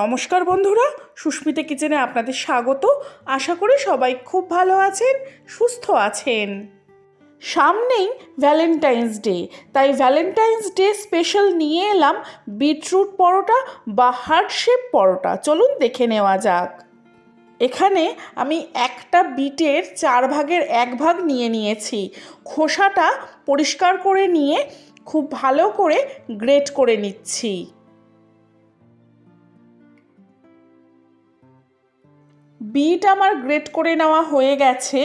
নমস্কার বন্ধুরা, সুস্মিতা কিচেনে আপনাদের স্বাগত। আশা করি সবাই খুব ভালো আছেন, সুস্থ আছেন। সামনেই ভ্যালেন্টাইন্স ডে তাই ভ্যালেন্টাইন্স ডে স্পেশাল নিয়ে এলাম বিটরুট পরোটা বা হার্ট শেপ পরোটা। চলুন দেখে নেওয়া যাক। এখানে আমি একটা বিটের চার ভাগের এক ভাগ নিয়ে নিয়েছি। খোসাটা পরিষ্কার করে নিয়ে খুব ভালো করে গ্রেট করে নিচ্ছি। বিট আমার গ্রেট করে নেওয়া হয়ে গেছে।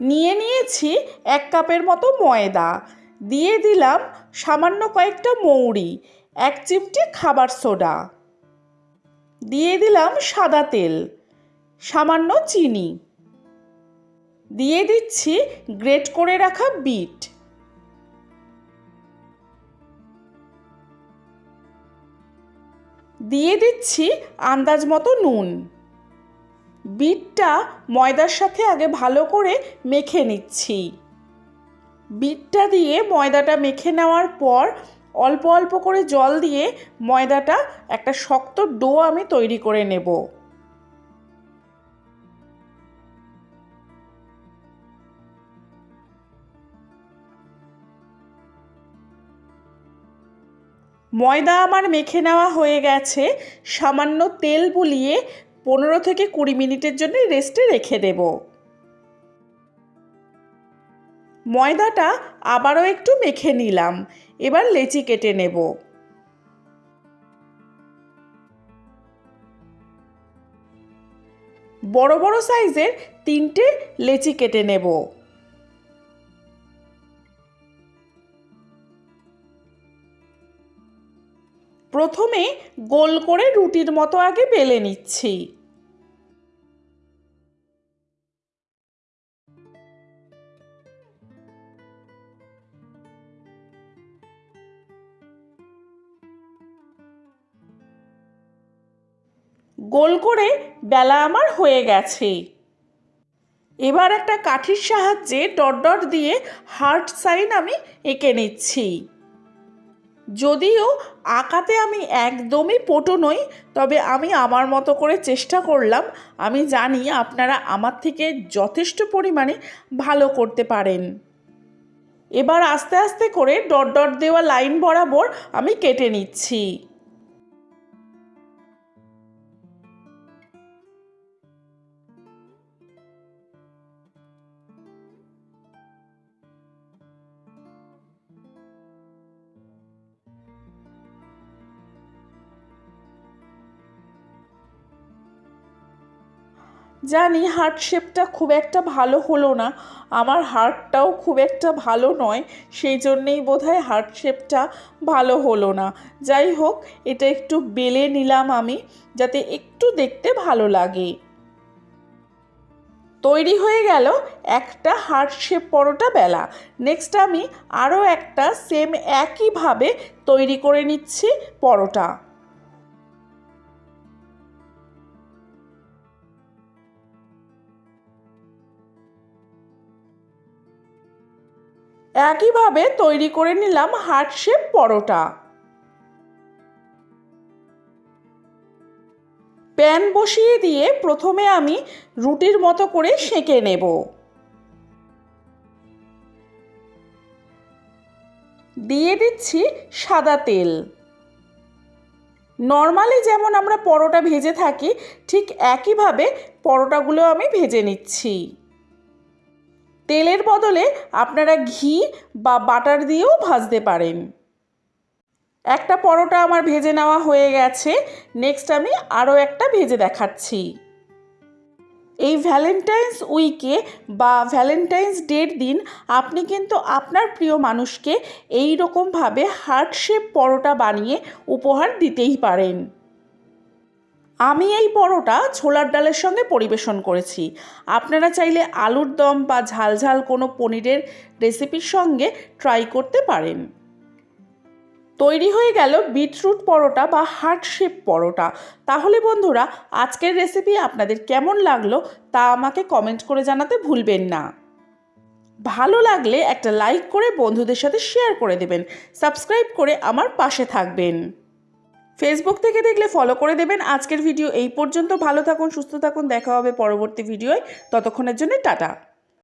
নিয়ে নিয়েছি এক কাপের মতো ময়দা। দিয়ে দিলাম সামান্য কয়েকটা মৌরি, এক চিমটি খাবার সোডা। দিয়ে দিলাম সাদা তেল, সামান্য চিনি। দিয়ে দিচ্ছি গ্রেট করে রাখা বিট দিয়ে দিচ্ছি আন্দাজ মতো নুন। বিটটা ময়দার সাথে আগে ভালো করে মেখে নিচ্ছি। বিটটা দিয়ে ময়দাটা মেখে নেওয়ার পর অল্প অল্প করে জল দিয়ে ময়দাটা একটা শক্ত ডো আমি তৈরি করে নেব। ময়দা আমার মেখে নেওয়া হয়ে গেছে। সামান্য তেল বুলিয়ে পনেরো থেকে কুড়ি মিনিটের জন্য রেস্টে রেখে দেব। ময়দাটা আবারও একটু মেখে নিলাম। এবার লেচি কেটে নেব। বড় বড় সাইজের তিনটে লেচি কেটে নেব। প্রথমে গোল করে রুটির মতো আগে বেলে নিচ্ছি। গোল করে বেলা আমার হয়ে গেছে। এবার একটা কাঠির সাহায্যে ডট ডট দিয়ে হার্ট সাইন আমি এঁকে নিচ্ছি। যদিও আঁকাতে আমি একদমই পটু নই, তবে আমি আমার মতো করে চেষ্টা করলাম। আমি জানি আপনারা আমার থেকে যথেষ্ট পরিমাণে ভালো করতে পারেন। এবার আস্তে আস্তে করে ডট ডট দেওয়া লাইন বরাবর আমি কেটে নিচ্ছি। জানি হার্ট শেপটা খুব একটা ভালো হলো না। আমার হার্টটাও খুব একটা ভালো নয়, সেই জন্যেই বোধহয় হার্ট শেপটা ভালো হলো না। যাই হোক, এটা একটু বেলে নিলাম আমি, যাতে একটু দেখতে ভালো লাগে। তৈরি হয়ে গেল একটা হার্ট শেপ পরোটা বেলা। নেক্সট আমি আরও একটা সেম একইভাবে তৈরি করে নিচ্ছি পরোটা। একইভাবে তৈরি করে নিলাম হার্ট শেপ পরোটা। প্যান বসিয়ে দিয়ে প্রথমে আমি রুটির মতো করে সেঁকে নেব। দিয়ে দিচ্ছি সাদা তেল। নর্মালি যেমন আমরা পরোটা ভেজে থাকি, ঠিক একইভাবে পরোটাগুলো আমি ভেজে নিচ্ছি। তেলের বদলে আপনারা ঘি বা বাটার দিয়েও ভাজতে পারেন। একটা পরোটা আমার ভেজে নেওয়া হয়ে গেছে। নেক্সট আমি আরও একটা ভেজে দেখাচ্ছি। এই ভ্যালেন্টাইন্স উইকে বা ভ্যালেন্টাইন্স ডের দিন আপনি কিন্তু আপনার প্রিয় মানুষকে এই রকমভাবে হার্ট শেপ পরোটা বানিয়ে উপহার দিতেই পারেন। আমি এই পরোটা ছোলার ডালের সঙ্গে পরিবেশন করেছি। আপনারা চাইলে আলুর দম বা ঝালঝাল কোনো পনিরের রেসিপির সঙ্গে ট্রাই করতে পারেন। তৈরি হয়ে গেল বিটরুট পরোটা বা হার্ট শেপ পরোটা। তাহলে বন্ধুরা, আজকের রেসিপি আপনাদের কেমন লাগল তা আমাকে কমেন্ট করে জানাতে ভুলবেন না। ভালো লাগলে একটা লাইক করে বন্ধুদের সাথে শেয়ার করে দেবেন। সাবস্ক্রাইব করে আমার পাশে থাকবেন। ফেসবুক থেকে দেখলে ফলো করে দেবেন। আজকের ভিডিও এই পর্যন্ত। ভালো থাকুন, সুস্থ থাকুন। দেখা হবে পরবর্তী ভিডিওয় ততক্ষণের জন্য টাটা।